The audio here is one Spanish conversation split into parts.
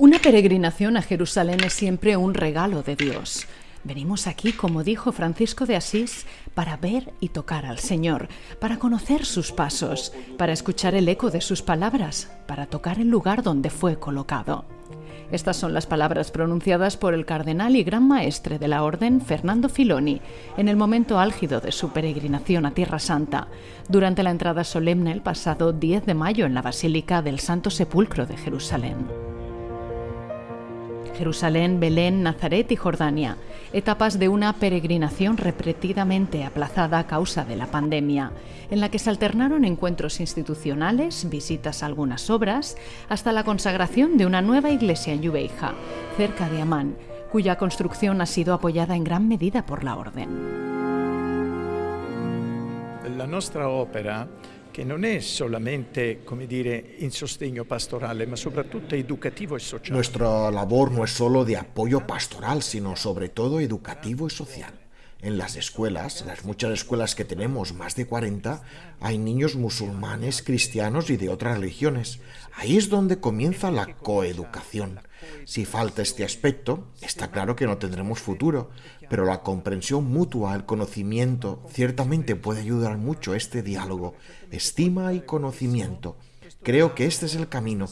Una peregrinación a Jerusalén es siempre un regalo de Dios. Venimos aquí, como dijo Francisco de Asís, para ver y tocar al Señor, para conocer sus pasos, para escuchar el eco de sus palabras, para tocar el lugar donde fue colocado. Estas son las palabras pronunciadas por el cardenal y gran maestre de la Orden, Fernando Filoni, en el momento álgido de su peregrinación a Tierra Santa, durante la entrada solemne el pasado 10 de mayo en la Basílica del Santo Sepulcro de Jerusalén. Jerusalén, Belén, Nazaret y Jordania, etapas de una peregrinación repetidamente aplazada a causa de la pandemia, en la que se alternaron encuentros institucionales, visitas a algunas obras, hasta la consagración de una nueva iglesia en Yubeija, cerca de Amán, cuya construcción ha sido apoyada en gran medida por la Orden. La nuestra ópera che non è solamente, dire, in sostegno pastorale, ma soprattutto educativo e sociale. Nuestra labor no es solo de apoyo pastoral, sino todo educativo y social. En las escuelas, las muchas escuelas que tenemos, más de 40, hay niños musulmanes, cristianos y de otras religiones. Ahí es donde comienza la coeducación. Si falta este aspecto, está claro que no tendremos futuro, pero la comprensión mutua, el conocimiento, ciertamente puede ayudar mucho a este diálogo, estima y conocimiento. Creo que este es el camino.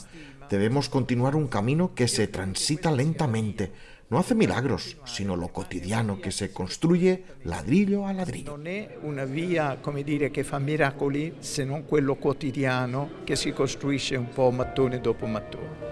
Debemos continuar un camino que se transita lentamente, no hace milagros, sino lo cotidiano que se construye ladrillo a ladrillo. Non è una via, come dire, che fa miracoli, se non quello quotidiano che si costruisce un po' mattone dopo mattone.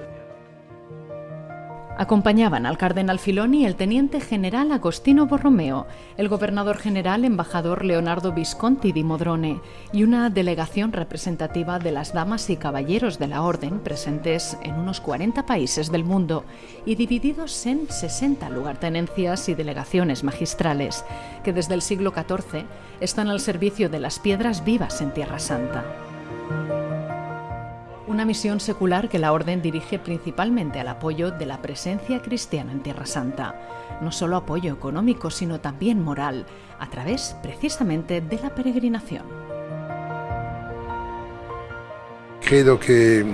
Acompañaban al cardenal Filoni el teniente general Agostino Borromeo, el gobernador general embajador Leonardo Visconti di Modrone y una delegación representativa de las damas y caballeros de la orden presentes en unos 40 países del mundo y divididos en 60 lugartenencias y delegaciones magistrales que desde el siglo XIV están al servicio de las piedras vivas en Tierra Santa una misión secular que la Orden dirige principalmente al apoyo de la presencia cristiana en Tierra Santa. No solo apoyo económico, sino también moral, a través precisamente de la peregrinación. Creo que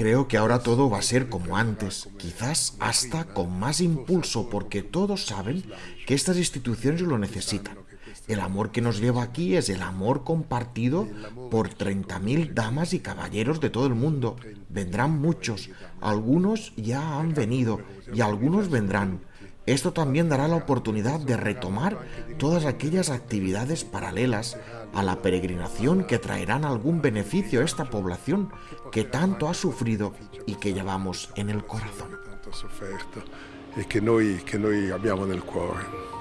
Creo que ahora todo va a ser como antes, quizás hasta con más impulso, porque todos saben que estas instituciones lo necesitan. El amor que nos lleva aquí es el amor compartido por 30.000 damas y caballeros de todo el mundo. Vendrán muchos, algunos ya han venido y algunos vendrán. Esto también dará la oportunidad de retomar todas aquellas actividades paralelas a la peregrinación que traerán algún beneficio a esta población que tanto ha sufrido y que llevamos en el corazón. que que noi abbiamo nel cuore.